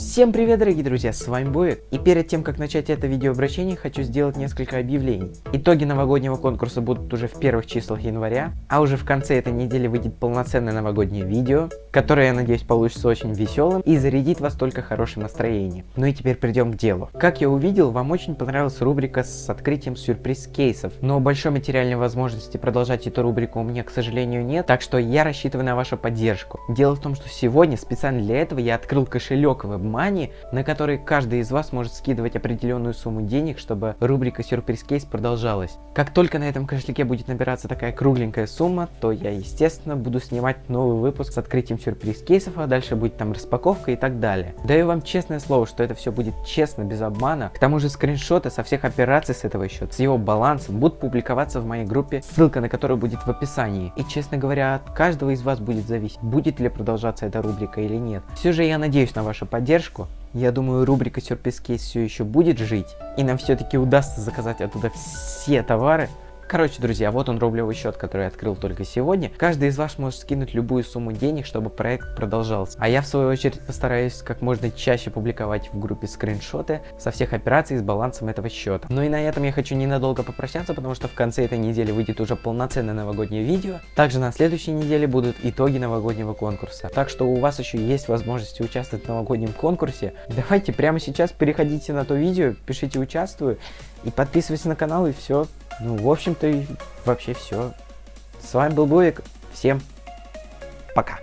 Всем привет, дорогие друзья, с вами Боек. И перед тем, как начать это видеообращение, хочу сделать несколько объявлений. Итоги новогоднего конкурса будут уже в первых числах января, а уже в конце этой недели выйдет полноценное новогоднее видео, которое, я надеюсь, получится очень веселым и зарядит вас только хорошим настроением. Ну и теперь придем к делу. Как я увидел, вам очень понравилась рубрика с открытием сюрприз-кейсов, но большой материальной возможности продолжать эту рубрику у меня, к сожалению, нет, так что я рассчитываю на вашу поддержку. Дело в том, что сегодня специально для этого я открыл кошелек в Money, на который каждый из вас может скидывать определенную сумму денег, чтобы рубрика Сюрприз Кейс продолжалась. Как только на этом кошельке будет набираться такая кругленькая сумма, то я, естественно, буду снимать новый выпуск с открытием сюрприз кейсов, а дальше будет там распаковка и так далее. Даю вам честное слово, что это все будет честно, без обмана. К тому же скриншоты со всех операций с этого счета, с его балансом, будут публиковаться в моей группе, ссылка на которую будет в описании. И, честно говоря, от каждого из вас будет зависеть, будет ли продолжаться эта рубрика или нет. Все же я надеюсь на вашу поддержку. Я думаю, рубрика Сюрприз Кейс все еще будет жить, и нам все-таки удастся заказать оттуда все товары, Короче, друзья, вот он рублевый счет, который я открыл только сегодня. Каждый из вас может скинуть любую сумму денег, чтобы проект продолжался. А я в свою очередь постараюсь как можно чаще публиковать в группе скриншоты со всех операций с балансом этого счета. Ну и на этом я хочу ненадолго попрощаться, потому что в конце этой недели выйдет уже полноценное новогоднее видео. Также на следующей неделе будут итоги новогоднего конкурса. Так что у вас еще есть возможность участвовать в новогоднем конкурсе. Давайте прямо сейчас переходите на то видео, пишите участвую и подписывайтесь на канал и все. Ну, в общем-то, вообще все. С вами был Буик. Всем пока.